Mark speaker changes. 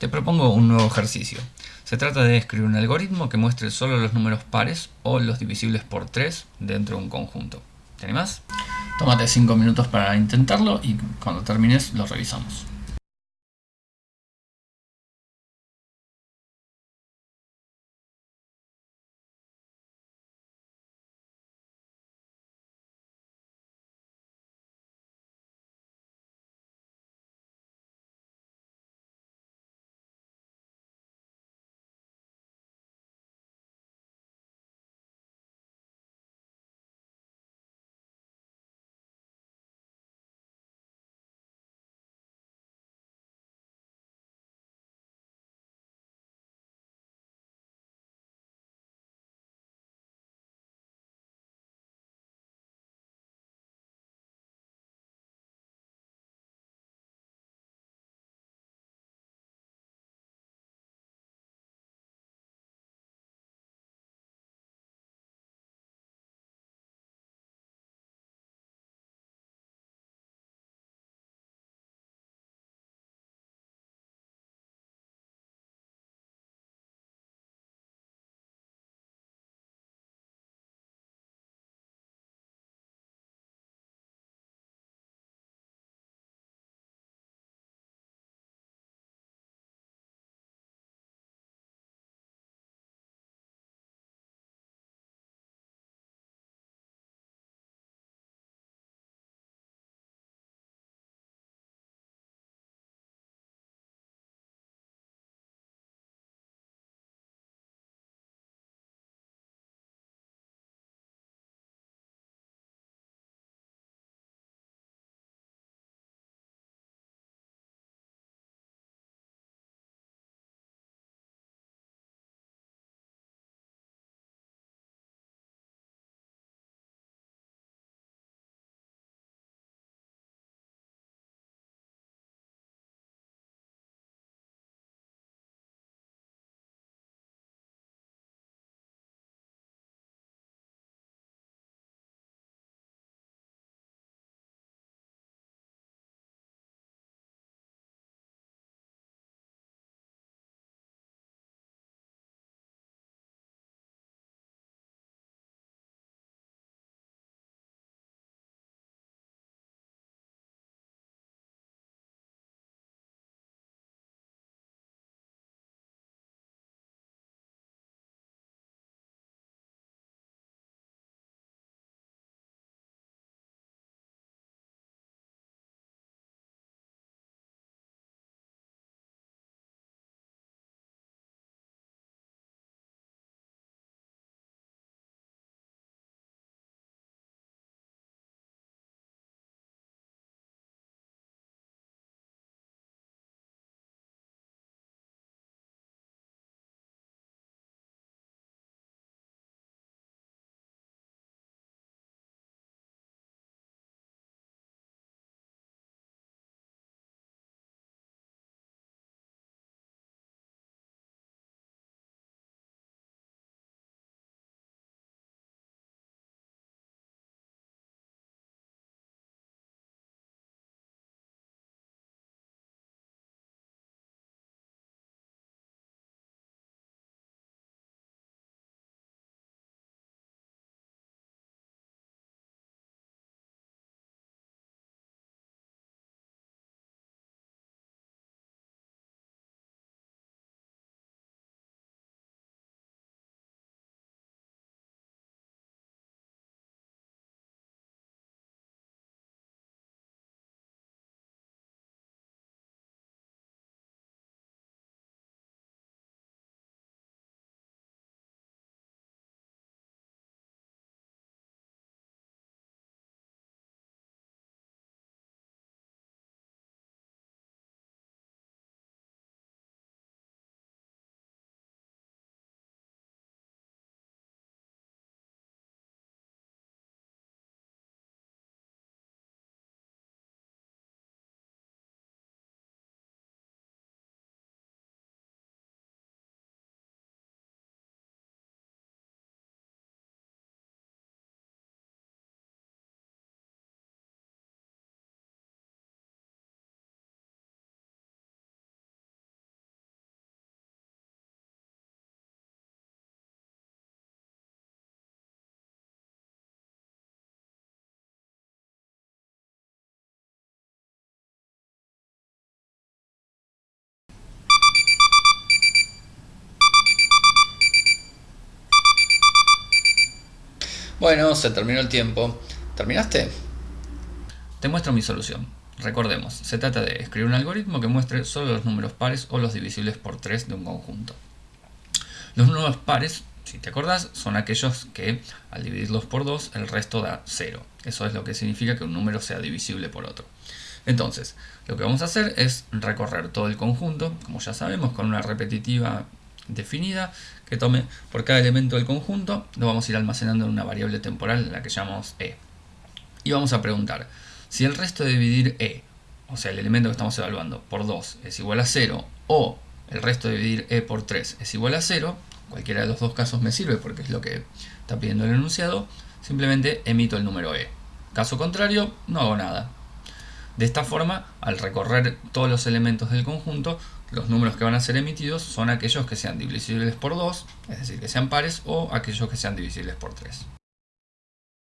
Speaker 1: Te propongo un nuevo ejercicio. Se trata de escribir un algoritmo que muestre solo los números pares o los divisibles por 3 dentro de un conjunto. ¿Te animas? Tómate 5 minutos para intentarlo y cuando termines lo revisamos. Bueno, se terminó el tiempo. ¿Terminaste? Te muestro mi solución. Recordemos, se trata de escribir un algoritmo que muestre solo los números pares o los divisibles por 3 de un conjunto. Los números pares, si te acordás, son aquellos que al dividirlos por 2 el resto da 0. Eso es lo que significa que un número sea divisible por otro. Entonces, lo que vamos a hacer es recorrer todo el conjunto, como ya sabemos, con una repetitiva definida que tome por cada elemento del conjunto, lo vamos a ir almacenando en una variable temporal en la que llamamos e. Y vamos a preguntar, si el resto de dividir e, o sea el elemento que estamos evaluando, por 2 es igual a 0, o el resto de dividir e por 3 es igual a 0, cualquiera de los dos casos me sirve porque es lo que está pidiendo el enunciado, simplemente emito el número e. Caso contrario, no hago nada. De esta forma, al recorrer todos los elementos del conjunto, los números que van a ser emitidos son aquellos que sean divisibles por 2, es decir, que sean pares, o aquellos que sean divisibles por 3.